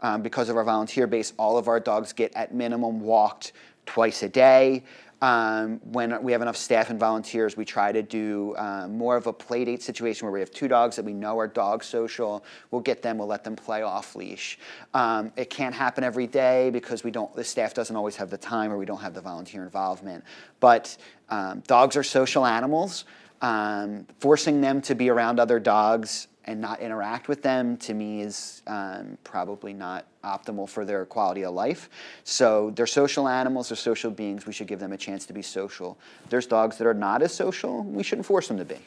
Um, because of our volunteer base, all of our dogs get at minimum walked twice a day. Um, when we have enough staff and volunteers, we try to do um, more of a play date situation where we have two dogs that we know are dog social. We'll get them, we'll let them play off leash. Um, it can't happen every day because we don't, the staff doesn't always have the time or we don't have the volunteer involvement. But um, dogs are social animals. Um, forcing them to be around other dogs and not interact with them to me is um, probably not optimal for their quality of life. So they're social animals, they're social beings, we should give them a chance to be social. There's dogs that are not as social, we shouldn't force them to be.